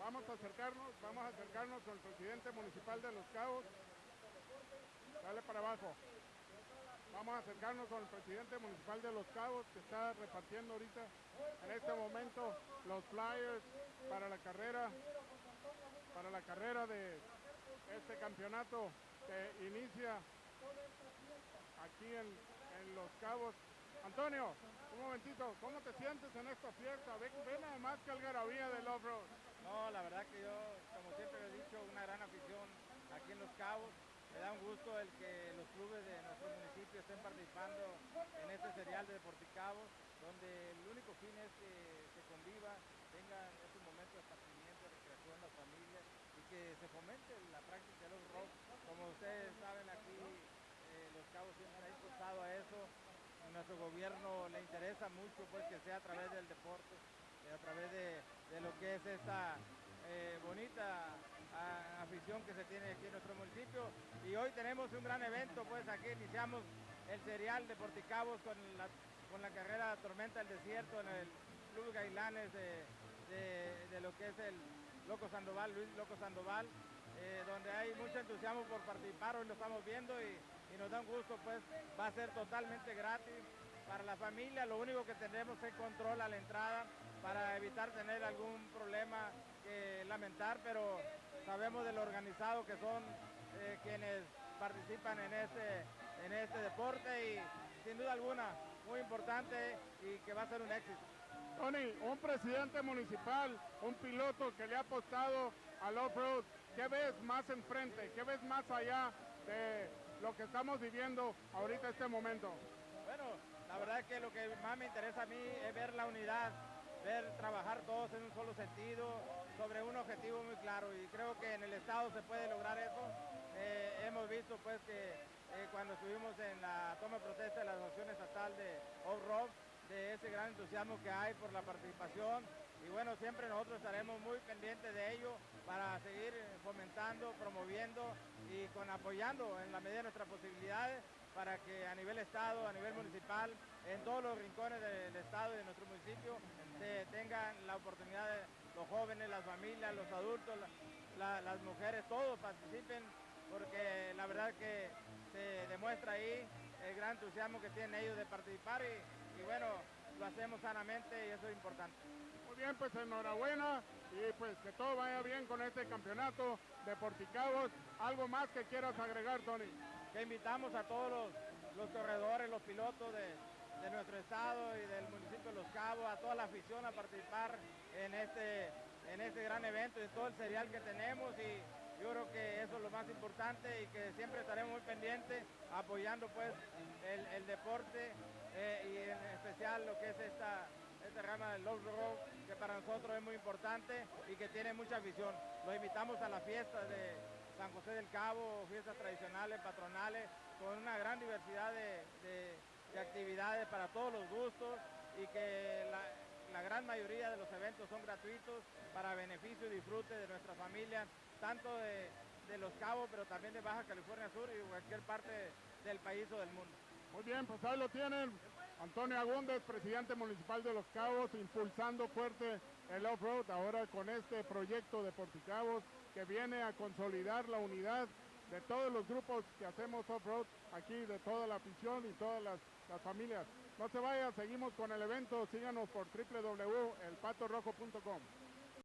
Vamos a acercarnos, vamos a acercarnos con el presidente municipal de Los Cabos. Dale para abajo. Vamos a acercarnos con el presidente municipal de Los Cabos que está repartiendo ahorita en este momento los flyers para la carrera, para la carrera de este campeonato que inicia aquí en, Los Cabos. Antonio, un momentito, ¿cómo te sientes en esta fiesta? Ven, ven nada más que algarabía del off-road. No, la verdad que yo, como siempre he dicho, una gran afición aquí en Los Cabos. Me da un gusto el que los clubes de nuestro municipio estén participando en este serial de Deporticabos, donde el único fin es que se conviva, tengan estos momentos de esparcimiento, de recreación, las familias, y que se fomente la práctica de los rock. Como ustedes saben, aquí eh, Los Cabos siempre ha impulsado a eso. Nuestro gobierno le interesa mucho pues que sea a través del deporte, eh, a través de, de lo que es esta eh, bonita afición que se tiene aquí en nuestro municipio. Y hoy tenemos un gran evento, pues aquí iniciamos el serial de Porticabos con la, con la carrera Tormenta del Desierto en el Club Gailanes de, de lo que es el Loco Sandoval, Luis Loco Sandoval, eh, donde hay mucho entusiasmo por participar, hoy lo estamos viendo y, nos da un gusto, pues va a ser totalmente gratis para la familia, lo único que tendremos es control a la entrada para evitar tener algún problema que lamentar, pero sabemos de lo organizado que son eh, quienes participan en este, en este deporte y sin duda alguna muy importante y que va a ser un éxito. Tony, un presidente municipal, un piloto que le ha apostado al off-road, ¿qué ves más enfrente? ¿Qué ves más allá de lo que estamos viviendo ahorita este momento? Bueno, la verdad que lo que más me interesa a mí es ver la unidad, ver trabajar todos en un solo sentido, sobre un objetivo muy claro y creo que en el Estado se puede lograr eso. Eh, hemos visto pues que eh, cuando estuvimos en la toma de protesta de la Asociación Estatal de Off-Road, de ese gran entusiasmo que hay por la participación y bueno, siempre nosotros estaremos muy pendientes de ello para seguir fomentando, promoviendo y con apoyando en la medida de nuestras posibilidades para que a nivel Estado, a nivel municipal, en todos los rincones del Estado y de nuestro municipio se tengan la oportunidad de los jóvenes, las familias, los adultos, la, la, las mujeres, todos participen porque la verdad que se demuestra ahí el gran entusiasmo que tienen ellos de participar y bueno, lo hacemos sanamente y eso es importante. Muy bien, pues enhorabuena y pues que todo vaya bien con este campeonato de Porticabos. ¿Algo más que quieras agregar, Tony? Que invitamos a todos los, los corredores, los pilotos de, de, nuestro estado y del municipio de Los Cabos, a toda la afición a participar en este, en este gran evento y todo el serial que tenemos y yo creo que eso es lo más importante y que siempre estaremos muy pendientes apoyando pues el, deporte eh, y en especial lo que es esta, esta rama del Love Road, que para nosotros es muy importante y que tiene mucha afición. Los invitamos a la fiesta de San José del Cabo, fiestas tradicionales, patronales, con una gran diversidad de, de, de actividades para todos los gustos y que la, la gran mayoría de los eventos son gratuitos para beneficio y disfrute de nuestra familia, tanto de, de, Los Cabos, pero también de Baja California Sur y cualquier parte del país o del mundo. Muy bien, pues ahí lo tienen. Antonio Agúndez, presidente municipal de Los Cabos, impulsando fuerte el off-road ahora con este proyecto de Porticabos que viene a consolidar la unidad de todos los grupos que hacemos off-road aquí, de toda la afición y todas las, familias. No se vaya, seguimos con el evento, síganos por www.elpatorrojo.com.